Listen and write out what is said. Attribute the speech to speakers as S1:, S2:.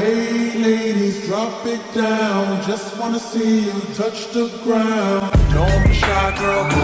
S1: Hey ladies, drop it down. Just wanna see you touch the ground. Don't be shy, girl.